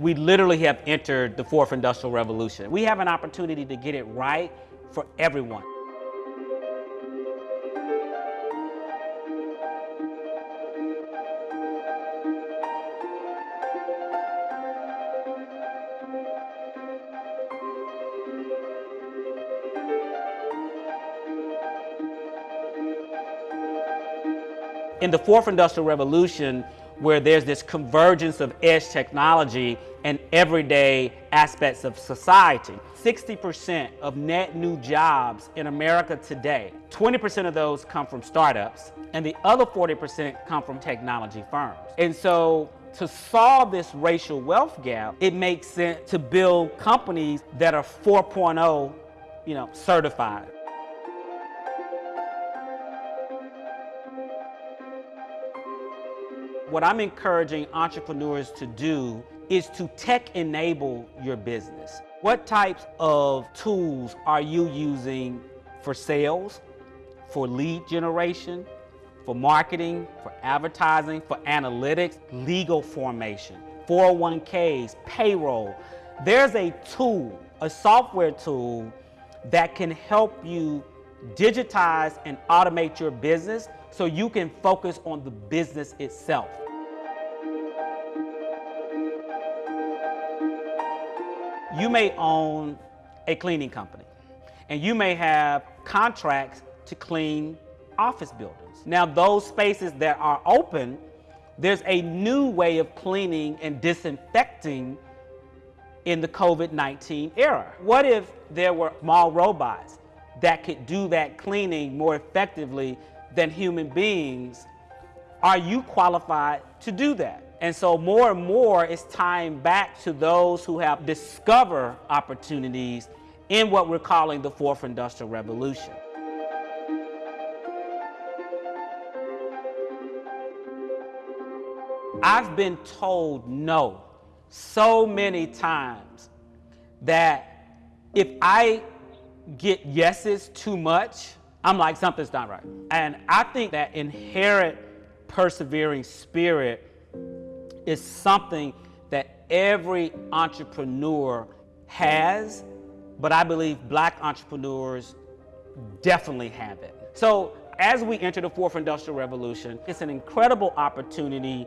We literally have entered the fourth industrial revolution. We have an opportunity to get it right for everyone. In the fourth industrial revolution, where there's this convergence of edge technology and everyday aspects of society. 60% of net new jobs in America today, 20% of those come from startups, and the other 40% come from technology firms. And so to solve this racial wealth gap, it makes sense to build companies that are 4.0 you know, certified. What I'm encouraging entrepreneurs to do is to tech enable your business. What types of tools are you using for sales, for lead generation, for marketing, for advertising, for analytics, legal formation, 401ks, payroll. There's a tool, a software tool that can help you digitize and automate your business so you can focus on the business itself. You may own a cleaning company and you may have contracts to clean office buildings. Now those spaces that are open, there's a new way of cleaning and disinfecting in the COVID-19 era. What if there were small robots that could do that cleaning more effectively than human beings? Are you qualified to do that? And so more and more it's tying back to those who have discovered opportunities in what we're calling the fourth industrial revolution. I've been told no so many times that if I get yeses too much, I'm like, something's not right. And I think that inherent persevering spirit is something that every entrepreneur has, but I believe black entrepreneurs definitely have it. So as we enter the fourth industrial revolution, it's an incredible opportunity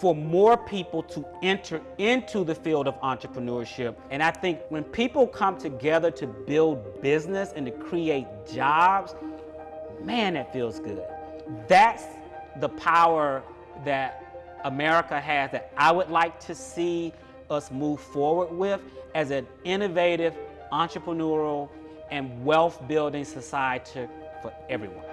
for more people to enter into the field of entrepreneurship. And I think when people come together to build business and to create jobs, man, that feels good. That's the power that America has that I would like to see us move forward with as an innovative, entrepreneurial, and wealth building society for everyone.